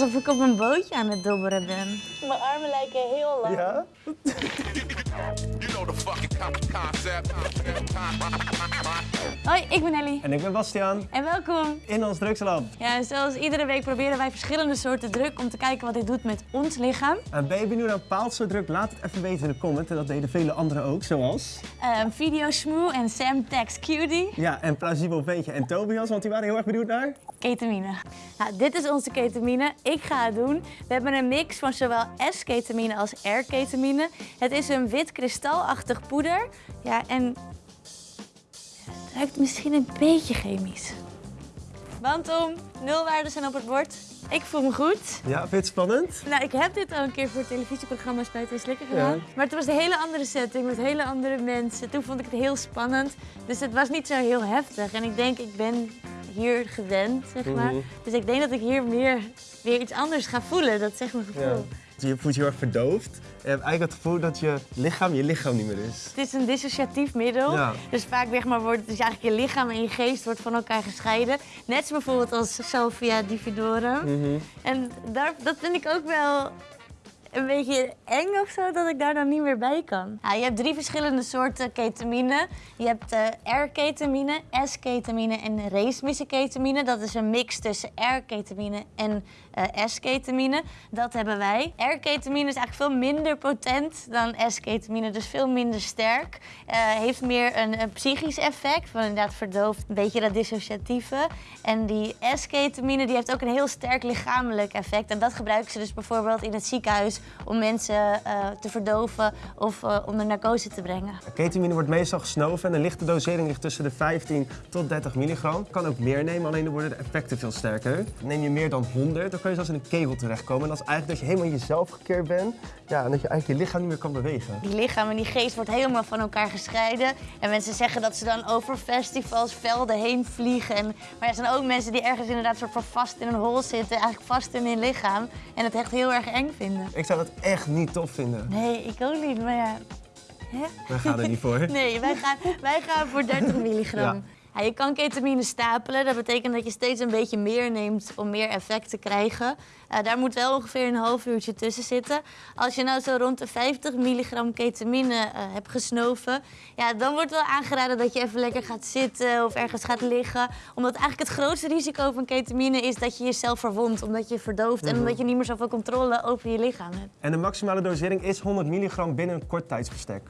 Alsof ik op een bootje aan het dobberen ben. Mijn armen lijken heel lang. Ja? You know the fucking con- concept. Hoi, ik ben Ellie. En ik ben Bastiaan En welkom. in ons drugslab. Ja, zoals iedere week proberen wij verschillende soorten druk om te kijken wat dit doet met ons lichaam. En ben je benieuwd naar een bepaald soort druk? Laat het even weten in de comment. En dat deden vele anderen ook, zoals... Uh, Video Smoe en Sam Tex Cutie. Ja, en Plausibel Veentje en Tobias, want die waren heel erg benieuwd naar... Ketamine. Nou, dit is onze ketamine. Ik ga het doen. We hebben een mix van zowel S-ketamine als R-ketamine. Het is een wit kristalachtig poeder. Ja, en het ruikt misschien een beetje chemisch. Want om nulwaarden zijn op het bord. Ik voel me goed. Ja, vind je het spannend? Nou, ik heb dit al een keer voor het televisieprogramma Spuiten en Slikken gedaan. Ja. Maar het was een hele andere setting met hele andere mensen. Toen vond ik het heel spannend. Dus het was niet zo heel heftig. En ik denk, ik ben hier gewend, zeg maar. Mhm. Dus ik denk dat ik hier meer weer iets anders ga voelen. Dat zegt mijn gevoel. Je voelt je heel erg verdoofd. Je hebt eigenlijk het gevoel dat je lichaam je lichaam niet meer is. Het is een dissociatief middel. Ja. Dus vaak zeg maar, wordt dus eigenlijk je lichaam en je geest wordt van elkaar gescheiden. Net zoals bijvoorbeeld als Salvia dividorum. Mhm. En daar, dat vind ik ook wel een beetje eng of zo, dat ik daar dan niet meer bij kan. Ja, je hebt drie verschillende soorten ketamine. Je hebt eh, R-ketamine, S-ketamine en race-ketamine. Dat is een mix tussen R-ketamine en eh, S-ketamine. Dat hebben wij. R-ketamine is eigenlijk veel minder potent dan S-ketamine, dus veel minder sterk. Eh, heeft meer een, een psychisch effect, van inderdaad verdoofd, een beetje dat dissociatieve. En die S-ketamine die heeft ook een heel sterk lichamelijk effect. En dat gebruiken ze dus bijvoorbeeld in het ziekenhuis om mensen eh, te verdoven of eh, onder narcose te brengen. Ketamine wordt meestal gesnoven en de lichte dosering ligt tussen de 15 tot 30 milligram. Kan ook meer nemen, alleen dan worden de effecten veel sterker. Neem je meer dan 100, dan kun je zelfs in een kegel terechtkomen. En dat is eigenlijk dat je helemaal jezelf gekeerd bent. Ja, en dat je eigenlijk je lichaam niet meer kan bewegen. Die lichaam en die geest wordt helemaal van elkaar gescheiden. En mensen zeggen dat ze dan over festivals, velden heen vliegen. En, maar er zijn ook mensen die ergens inderdaad soort van vast in een hol zitten, eigenlijk vast in hun lichaam. En het echt heel erg eng vinden. Ik zou dat echt niet tof vinden. Nee, ik ook niet, maar ja. Hè? Wij gaan er niet voor. Nee, wij gaan, wij gaan voor 30 milligram. Ja. Ja, je kan ketamine stapelen. Dat betekent dat je steeds een beetje meer neemt om meer effect te krijgen. Daar moet wel ongeveer een half uurtje tussen zitten. Als je nou zo rond de 50 milligram ketamine eh, hebt gesnoven, ja, dan wordt wel aangeraden dat je even lekker gaat zitten of ergens gaat liggen. Omdat eigenlijk het grootste risico van ketamine is dat je jezelf verwondt, omdat je verdooft en omdat je niet meer zoveel controle over je lichaam hebt. En de maximale dosering is 100 milligram binnen een kort tijdsbestek.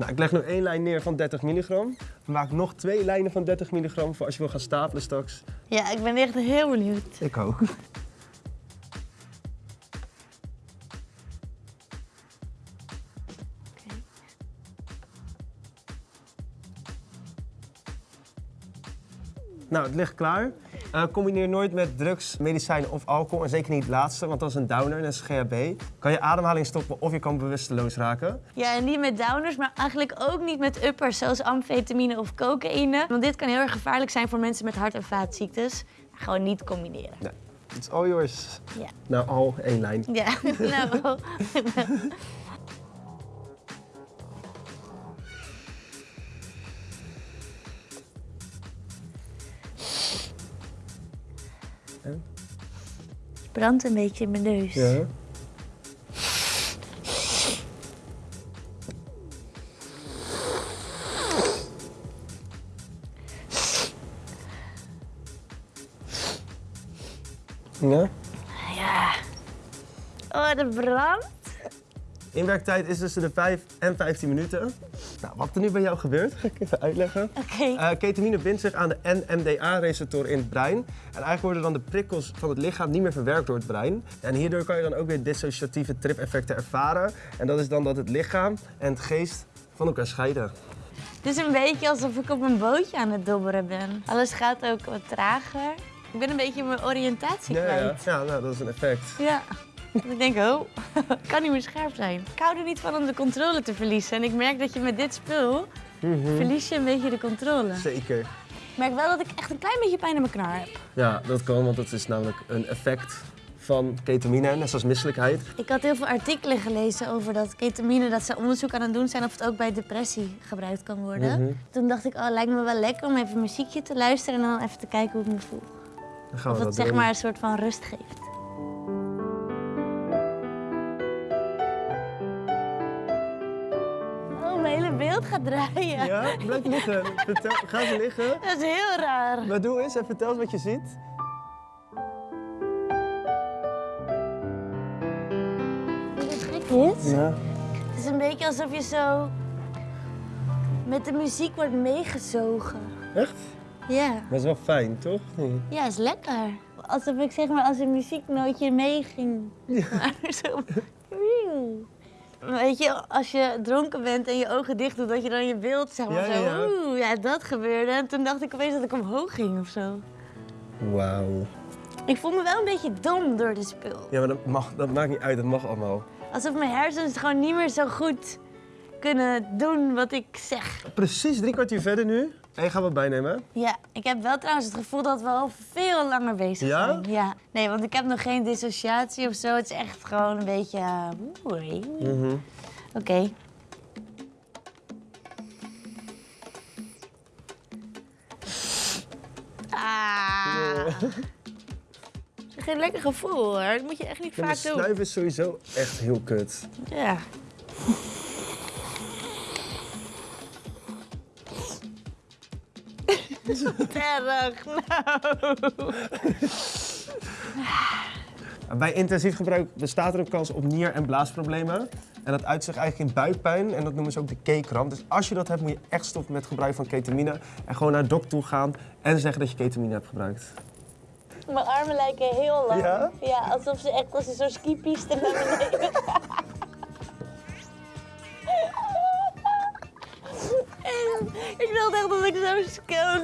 Nou, ik leg nu één lijn neer van 30 milligram. Maken nog twee lijnen van 30 milligram voor als je wil gaan stapelen straks. Ja, ik ben echt heel benieuwd. Ik ook. Nou, het ligt klaar. Eh, combineer nooit met drugs, medicijnen of alcohol. En zeker niet het laatste, want dat is een downer, dat is GHB. Kan je ademhaling stoppen of je kan bewusteloos raken. Ja, en niet met downers, maar eigenlijk ook niet met uppers zoals amfetamine of cocaïne. Want dit kan heel erg gevaarlijk zijn voor mensen met hart- en vaatziektes. Gewoon niet combineren. Nee, it's all yours. Ja. Nou, al één lijn. Ja, nou. Brandt een beetje in mijn neus. Ja. Ja. Ja. Oh, de brand. Inwerktijd is tussen de 5 en 15 minuten. Nou, wat er nu bij jou gebeurt, ga ik even uitleggen. Oké. Eh, ketamine bindt zich aan de NMDA-receptor in het brein. En eigenlijk worden dan de prikkels van het lichaam niet meer verwerkt door het brein. En hierdoor kan je dan ook weer dissociatieve trip-effecten ervaren. En dat is dan dat het lichaam en het geest van elkaar scheiden. Het is een beetje alsof ik op een bootje aan het dobberen ben. Alles gaat ook wat trager. Ik ben een beetje mijn oriëntatie Ja, ja. kwijt. ja nou, dat is een effect. Ja. Ik denk, oh, ik kan niet meer scherp zijn. Ik hou er niet van om de controle te verliezen. En ik merk dat je met dit spul verlies je een beetje de controle. Zeker. Ik merk wel dat ik echt een klein beetje pijn in mijn knar heb. Ja, dat kan, want dat is namelijk een effect van ketamine, net zoals misselijkheid. Ik had heel veel artikelen gelezen over dat ketamine, dat ze onderzoek aan het doen zijn of het ook bij depressie gebruikt kan worden. Mhm. Toen dacht ik, oh, lijkt me wel lekker om even muziekje te luisteren en dan even te kijken hoe ik me voel. Dan gaan Of we het dat zeg doen. maar een soort van rust geeft. Gaat draaien. Ja, blijf liggen. Vertel, ga eens liggen. Dat is heel raar. Maar doe eens en vertel eens wat je ziet. Wat gek is? Ja. Het is een beetje alsof je zo met de muziek wordt meegezogen. Echt? Ja. Dat is wel fijn, toch? Ja, is lekker. Alsof ik zeg maar als een muzieknootje meeging. Maar zo. Weet je, als je dronken bent en je ogen dicht doet, dat je dan je beeld zeg maar Ja, zo. ja, ja. Oeh, ja, dat gebeurde. En toen dacht ik opeens dat ik omhoog ging of zo. Wauw. Ik voel me wel een beetje dom door de spul. Ja, maar dat, mag, dat maakt niet uit, dat mag allemaal. Alsof mijn hersens het gewoon niet meer zo goed kunnen doen wat ik zeg. Precies drie kwartier verder nu. En je gaat wat bijnemen. Ja, ik heb wel trouwens het gevoel dat we al veel langer bezig Ja? zijn. Ja? Nee, want ik heb nog geen dissociatie of zo. Het is echt gewoon een beetje... uh, oei. Mhm. Oké. Ah. Geen lekker gevoel hoor. Dat moet je echt niet Ja, vaak doen. snuiven is sowieso echt heel kut. Ja. Terg, nou. Bij intensief gebruik bestaat er een kans op nier- en blaasproblemen. En dat uit zich eigenlijk in buikpijn en dat noemen ze ook de K-kramp. Dus als je dat hebt, moet je echt stoppen met gebruik van ketamine. En gewoon naar de dokter toe gaan en zeggen dat je ketamine hebt gebruikt. Mijn armen lijken heel lang. Ja? Ja, alsof ze echt als een zo'n skipiste naar beneden ik wilde echt dat ik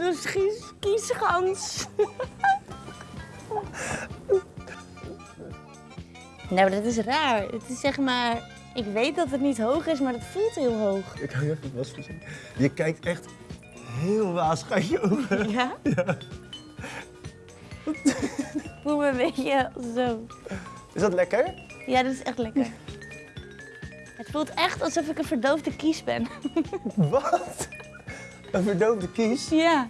zo'n ski- skischans... Nou, dat is raar. Het is zeg maar... Ik weet dat het niet hoog is, maar het voelt heel hoog. Ik hou je even vast voor zien. Je kijkt echt heel je ogen. Ja? Ja. Ik voel me een beetje zo. Is dat lekker? Ja, dat is echt lekker. Het voelt echt alsof ik een verdoofde kies ben. Wat? Een verdoofde kies? Ja.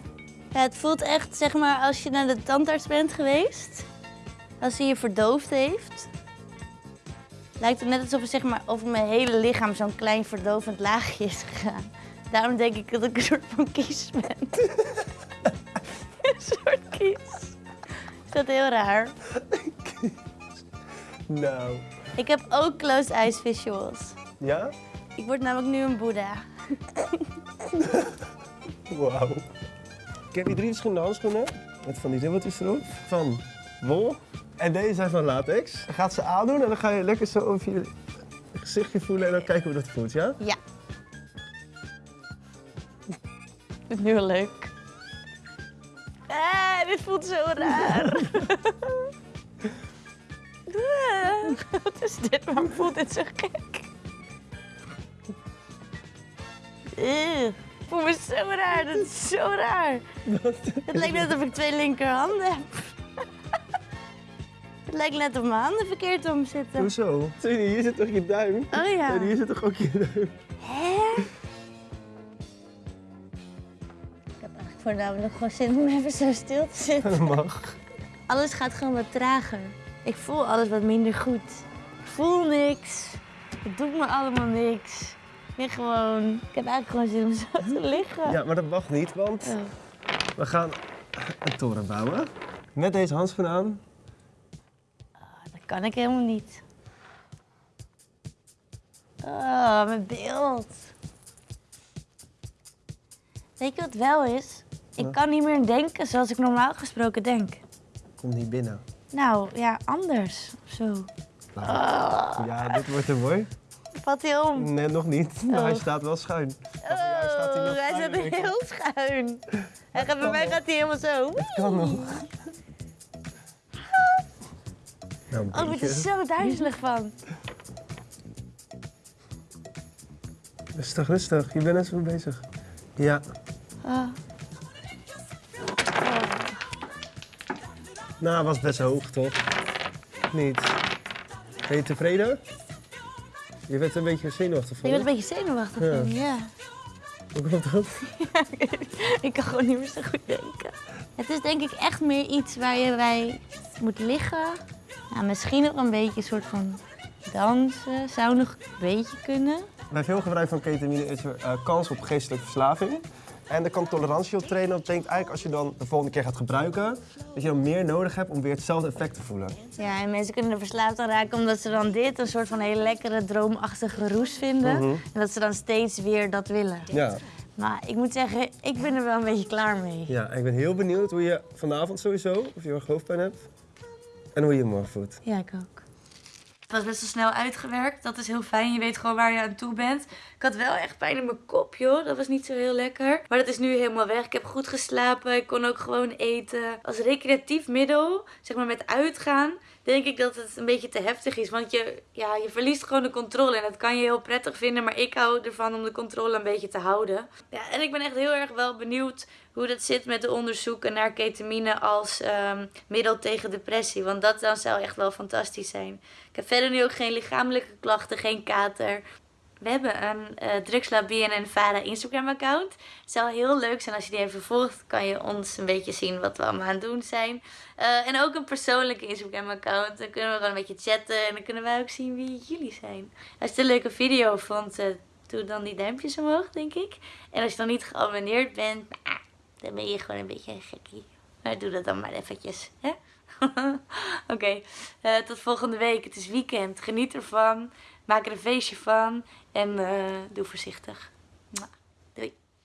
ja. Het voelt echt, zeg maar, als je naar de tandarts bent geweest. Als hij je verdoofd heeft. Lijkt het net alsof er zeg maar, over mijn hele lichaam zo'n klein verdovend laagje is gegaan. Daarom denk ik dat ik een soort van kies ben. een soort kies. Is dat heel raar? Nou. Ik heb ook closed eyes visuals. Ja? Ik word namelijk nu een boeddha. Wauw. Ik heb hier drie verschillende handschoenen. Met van die ribbeltjes erop. Van wol. En deze zijn van latex. Je gaat ze aandoen en dan ga je lekker zo over je gezichtje voelen en dan kijken hoe dat voelt, ja? Ja. Dit is nu leuk. Ah, dit voelt zo raar. Wat is dit? Waarom voelt dit zo gek? Ik voel me zo raar. Dat is zo raar. Het lijkt net of ik twee linkerhanden heb. Het lijkt net of mijn handen verkeerd om zitten. Hoezo? Zie je, hier zit toch je duim? Oh ja. En hier zit toch ook je duim? Hè? Ik heb eigenlijk voornamelijk gewoon zin om even zo stil te zitten. Dat mag. Alles gaat gewoon wat trager. Ik voel alles wat minder goed. Ik voel niks. Het doet me allemaal niks. Gewoon... Ik heb eigenlijk gewoon zin om zo te liggen. Ja, maar dat mag niet, want we gaan een toren bouwen. Met deze handschoen aan. Dat kan ik helemaal niet. Oh, mijn beeld. Weet je wat wel is? Ik kan niet meer denken zoals ik normaal gesproken denk. Kom niet binnen. Nou, ja, anders of zo. Ja, dit wordt er mooi. Valt hij om? Nee, nog niet. Maar hij Oh. staat wel schuin. Oh, staat hij nog hij schuin, ik. heel schuin. Hij gaat, bij mij gaat hij helemaal zo. Kan nog. Nou, Oh, ik word er zo duizelig van. Rustig, rustig. Je bent net zo bezig. Ja. Oh. Nou, was best hoog, toch? Niet. Ben je tevreden? Je bent een beetje zenuwachtig Ik van. ben een beetje zenuwachtig. Ja. van, Ja. Hoe komt dat? ik kan gewoon niet meer zo goed denken. Het is denk ik echt meer iets waar je bij moet liggen. Ja, misschien ook een beetje een soort van dansen. Zou nog een beetje kunnen. Bij veel gebruik van ketamine is er eh, kans op geestelijke verslaving. En er kan tolerantie op trainen. Dat betekent eigenlijk als je dan de volgende keer gaat gebruiken, dat je dan meer nodig hebt om weer hetzelfde effect te voelen. Ja, en mensen kunnen er verslaafd aan raken omdat ze dan dit een soort van hele lekkere, droomachtige roes vinden. En dat ze dan steeds weer dat willen. Ja. Maar ik moet zeggen, ik ben er wel een beetje klaar mee. ja, ik ben heel benieuwd hoe je vanavond sowieso, of je erg hoofdpijn hebt. En hoe je je morgen voelt. Ja, ik ook. Het was best wel snel uitgewerkt. Dat is heel fijn. Je weet gewoon waar je aan toe bent. Ik had wel echt pijn in mijn kop, joh. Dat was niet zo heel lekker. Maar dat is nu helemaal weg. Ik heb goed geslapen. Ik kon ook gewoon eten. Als recreatief middel, zeg maar met uitgaan, denk ik dat het een beetje te heftig is. Want je, ja, je verliest gewoon de controle. En dat kan je heel prettig vinden. Maar ik hou ervan om de controle een beetje te houden. Ja, en ik ben echt heel erg wel benieuwd hoe dat zit met de onderzoeken naar ketamine als ehm, middel tegen depressie. Want dat zou echt wel fantastisch zijn. Ik heb verder nu ook geen lichamelijke klachten, geen kater. We hebben een eh Drugslab BNN Vara Instagram account. Het zou heel leuk zijn als je die even volgt. Kan je ons een beetje zien wat we allemaal aan het doen zijn. Eh, en ook een persoonlijke Instagram account. Dan kunnen we gewoon een beetje chatten. En dan kunnen wij ook zien wie jullie zijn. Als je het een leuke video vond, eh, doe dan die duimpjes omhoog, denk ik. En als je dan niet geabonneerd bent, nou, dan ben je gewoon een beetje een gekkie. Maar doe dat dan maar eventjes? Oké, tot volgende week. Het is weekend. Geniet ervan. Maak er een feestje van. En eh, doe voorzichtig.